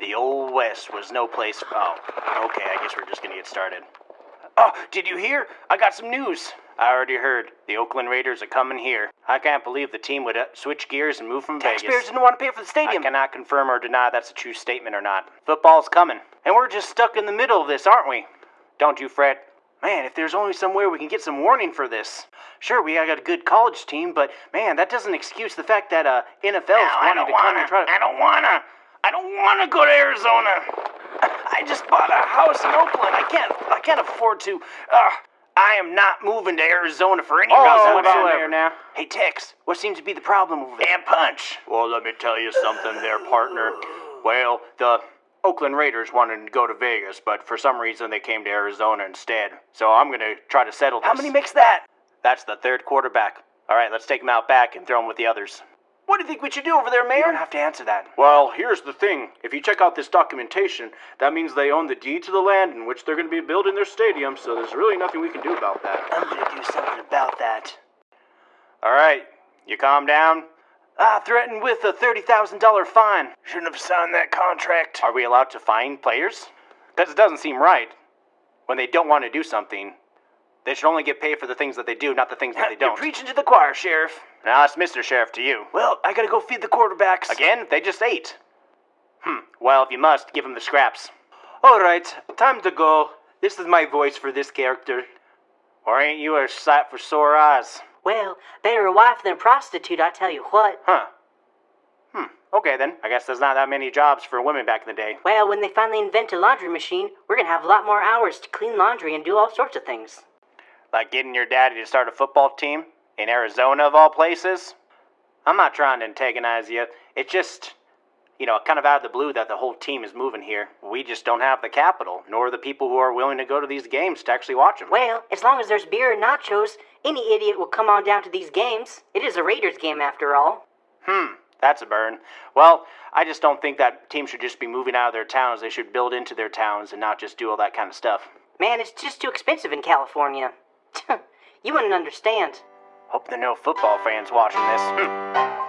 The Old West was no place. Oh, okay, I guess we're just gonna get started. Oh, did you hear? I got some news. I already heard. The Oakland Raiders are coming here. I can't believe the team would uh, switch gears and move from Taxpayers Vegas. didn't want to pay for the stadium. I cannot confirm or deny that's a true statement or not. Football's coming. And we're just stuck in the middle of this, aren't we? Don't you fret. Man, if there's only somewhere we can get some warning for this. Sure, we got a good college team, but man, that doesn't excuse the fact that uh, NFL's I wanting don't to come wanna. and try to. I don't wanna. I don't wanna go to Arizona. I just bought a house in Oakland. I can't. I can't afford to. Uh, I am not moving to Arizona for any oh, reason what about whatsoever. there now? Hey Tex, What seems to be the problem over there? and punch. Well, let me tell you something there, partner. Well, the Oakland Raiders wanted to go to Vegas, but for some reason they came to Arizona instead. So I'm gonna try to settle this. How many makes that? That's the third quarterback. All right, let's take him out back and throw him with the others. What do you think we should do over there, Mayor? You don't have to answer that. Well, here's the thing. If you check out this documentation, that means they own the deed to the land in which they're going to be building their stadium, so there's really nothing we can do about that. I'm gonna do something about that. All right, you calm down. Ah, threatened with a thirty thousand dollar fine. Shouldn't have signed that contract. Are we allowed to fine players? Because it doesn't seem right. When they don't want to do something, they should only get paid for the things that they do, not the things that they don't. You're don't. preaching to the choir, Sheriff. Now that's Mr. Sheriff to you. Well, I gotta go feed the quarterbacks. Again, they just ate. Hmm. Well, if you must, give them the scraps. All right, time to go. This is my voice for this character. Or ain't you a sight for sore eyes? Well, better a wife than a prostitute, I tell you what. Huh. Hmm. Okay then. I guess there's not that many jobs for women back in the day. Well, when they finally invent a laundry machine, we're gonna have a lot more hours to clean laundry and do all sorts of things. Like getting your daddy to start a football team in Arizona of all places. I'm not trying to antagonize you. It's just, you know, kind of out of the blue that the whole team is moving here. We just don't have the capital, nor the people who are willing to go to these games to actually watch them. Well, as long as there's beer and nachos, any idiot will come on down to these games. It is a Raiders game after all. Hmm, that's a burn. Well, I just don't think that team should just be moving out of their towns. They should build into their towns and not just do all that kind of stuff. Man, it's just too expensive in California. You wouldn't understand. Hope there are no football fans watching this.